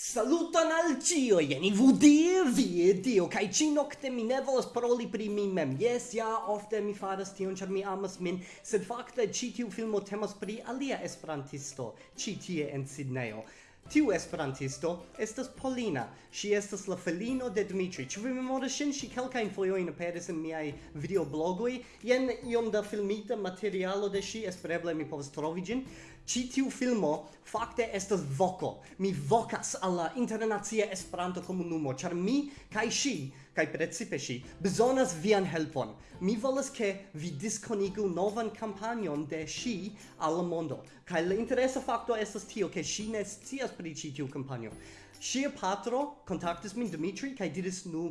Saluton al cio, jeni vudie, vie, dio, kai ci nocte mi ne volas paroli pri mi mem. Yes, ja, ofte mi faras tion, char mi amas min, sed fakte ci tiu filmo temas pri alia esperantisto, ci tie en Sidneo. Tiu esperantisto estas Polina. Si estas la felino de Dmitri. Ĉu vi memoras ŝin? Ŝi kelkajn fojojn aperis en miaj videoblogoj. Jen iom da filmita materialo de ŝi, espereble mi povas trovi ĝin. Ĉi tiu filmo fakte estas voko. Mi vokas al la internacia Esperanto komunumo, ĉar mi kaj ŝi kaj precipe ŝi bezonas vian helpon. Mi volas ke vi diskonigu novan kampanjon de ŝi al la mondo. Kaj la interesa fakto estas tio ke ŝi ne scias pri ĉi tiu kampanjo. Ŝia patro kontaktis min Dimitri kaj diris nu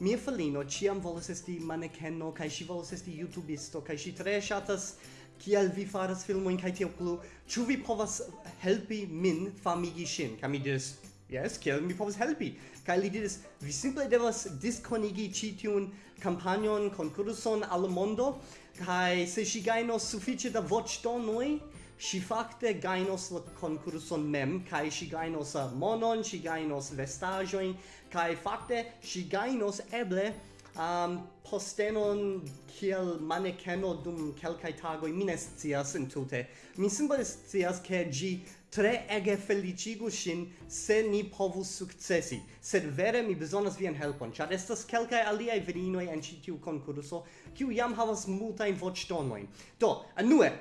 mia felino ĉiam volas esti manekeno kaj ŝi volas esti YouTubisto kaj ŝi tre ŝatas kiel vi faras filmojn kaj tio plu. Ĉu vi povas helpi min famigi ŝin? Kaj mi diris Yes, kiel mi povas helpi. Kaj li diris, vi simple devas diskonigi ĉi tiun kampanjon, konkurson al mondo, kaj se ŝi gajnos sufiĉe da voĉdonoj, si fakte gainos la concurson mem, kai si gainos monon, si gainos vestagioin, kai fakte si gainos eble um, postenon kiel manekeno dum kelkaj tagoj mi ne scias entute. Mi simple scias ke ĝi tre ege felicigu ŝin se ni povus sukcesi, sed vere mi bezonas vian helpon, ĉar estas kelkaj aliaj virinoj en ĉi tiu konkurso kiu jam havas multajn voĉtonojn. Do, anue,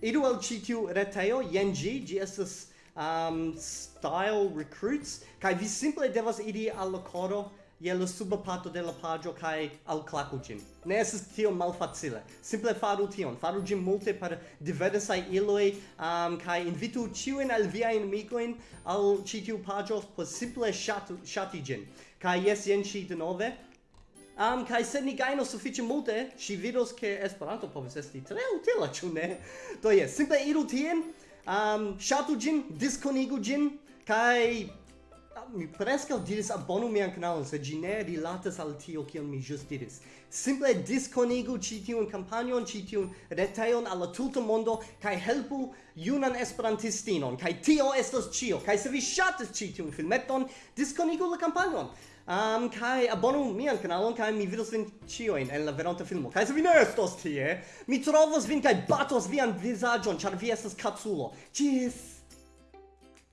iru al ĉi tiu retejo jen ĝi ĝi estas um, style recruits kaj vi simple devas iri al la koro je la suba parto de la paĝo kaj alklaku ĝin. Ne estas tiom malfacile. Simple faru tion. Faru ĝin multe per diversaj iloj um, kaj invitu ĉiujn al viajn amikojn al ĉi tiu paĝo por simple ŝatu ŝati ĝin. Kaj jes jen ŝi denove Am um, kai se ni gaino sufiĉe multe, ŝi vidos che Esperanto povis esti tre utila, ciu ne? Do jes, simple iru tien, um, shatu gin, diskonigu gin, kai mi presca diris abonu mian kanalon, se gi ne rilatas al tio kiel mi just diris. Simple disconigu ci tiun kampanjon, ci tiun retejon al la tuta mondo kai helpu junan esperantistinon. kai tio estas ĉio. kai se vi ŝatis ci tiun filmeton, disconigu la kampanjon um, kai abonu mian kanalon, kai mi vidos vin cioin en la veronta filmo. Kai se vi ne estos tie, mi trovos vin kai batos vian visagion, char vi estas capsulo. Cis!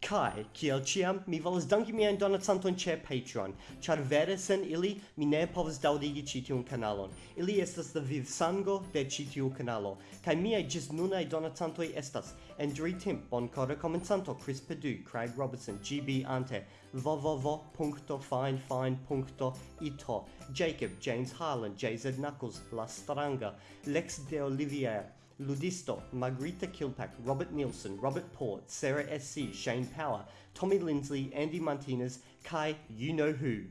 Kai, kiel ciam, mi volas danki mian donacanton ce Patreon, char vere sen ili mi ne povas daudigi ĉi tiun kanalon. Ili estas la vivsango de ĉi tiu kanalo, kaj miaj ĝis nunaj donacantoj estas Andrew Timp, Bonkora Comencanto, Chris Pedu, Craig Robertson, GB Ante, www.finefine.ito, Jacob, James Harlan, JZ Knuckles, La Stranga, Lex de Olivier, Ludisto, Margarita Kilpack, Robert Nielsen, Robert Port, Sarah S.C., Shane Power, Tommy Lindsley, Andy Martinez, Kai You Know Who.